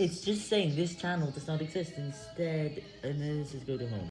It's just saying this channel does not exist instead, and then this is go to home.